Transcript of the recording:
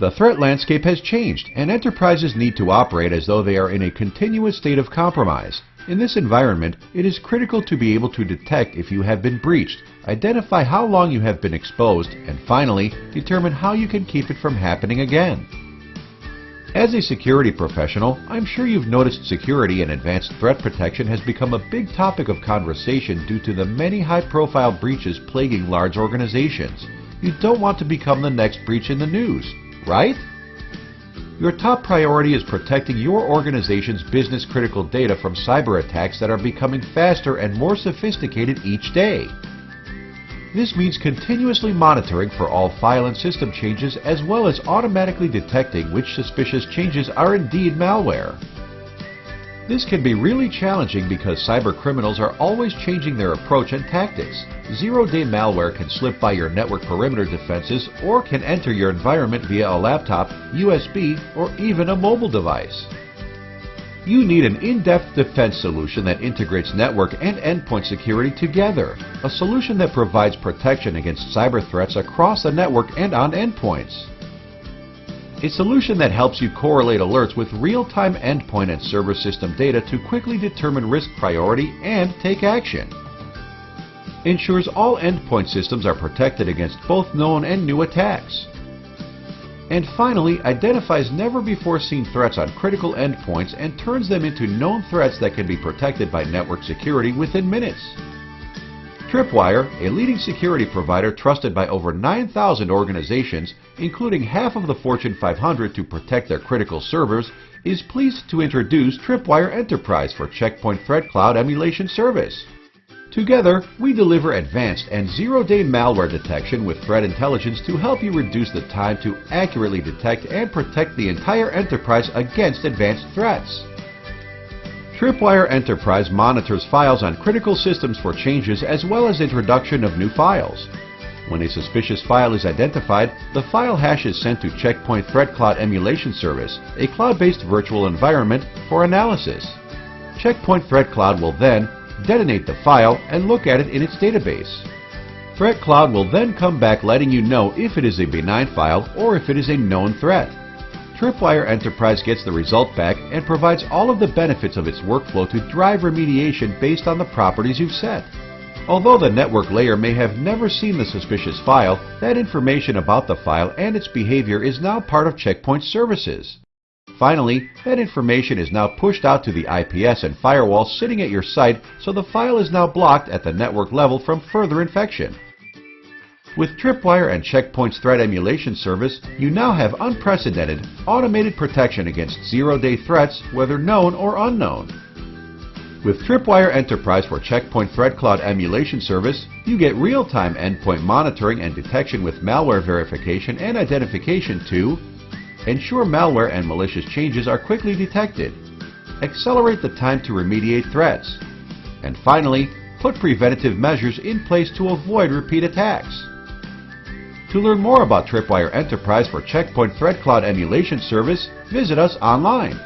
The threat landscape has changed, and enterprises need to operate as though they are in a continuous state of compromise. In this environment, it is critical to be able to detect if you have been breached, identify how long you have been exposed, and finally, determine how you can keep it from happening again. As a security professional, I'm sure you've noticed security and advanced threat protection has become a big topic of conversation due to the many high-profile breaches plaguing large organizations. You don't want to become the next breach in the news, right? Your top priority is protecting your organization's business critical data from cyber attacks that are becoming faster and more sophisticated each day. This means continuously monitoring for all file and system changes as well as automatically detecting which suspicious changes are indeed malware. This can be really challenging because cyber criminals are always changing their approach and tactics. Zero-day malware can slip by your network perimeter defenses or can enter your environment via a laptop, USB, or even a mobile device. You need an in-depth defense solution that integrates network and endpoint security together. A solution that provides protection against cyber threats across the network and on endpoints. A solution that helps you correlate alerts with real-time endpoint and server system data to quickly determine risk priority and take action. Ensures all endpoint systems are protected against both known and new attacks and finally identifies never-before-seen threats on critical endpoints and turns them into known threats that can be protected by network security within minutes. Tripwire, a leading security provider trusted by over 9,000 organizations, including half of the Fortune 500 to protect their critical servers, is pleased to introduce Tripwire Enterprise for Check Point Threat Cloud Emulation Service. Together, we deliver advanced and zero-day malware detection with threat intelligence to help you reduce the time to accurately detect and protect the entire enterprise against advanced threats. Tripwire Enterprise monitors files on critical systems for changes as well as introduction of new files. When a suspicious file is identified, the file hash is sent to Check Point Threat Cloud Emulation Service, a cloud-based virtual environment, for analysis. Check Point Threat Cloud will then detonate the file, and look at it in its database. Threat Cloud will then come back letting you know if it is a benign file or if it is a known threat. Tripwire Enterprise gets the result back and provides all of the benefits of its workflow to drive remediation based on the properties you've set. Although the network layer may have never seen the suspicious file, that information about the file and its behavior is now part of Check Point services. Finally, that information is now pushed out to the IPS and firewall sitting at your site so the file is now blocked at the network level from further infection. With Tripwire and Check Point's threat emulation service, you now have unprecedented, automated protection against zero-day threats, whether known or unknown. With Tripwire Enterprise for Check Point Threat Cloud Emulation Service, you get real-time endpoint monitoring and detection with malware verification and identification to Ensure malware and malicious changes are quickly detected. Accelerate the time to remediate threats. And finally, put preventative measures in place to avoid repeat attacks. To learn more about Tripwire Enterprise for Check Point Threat Cloud Emulation Service, visit us online.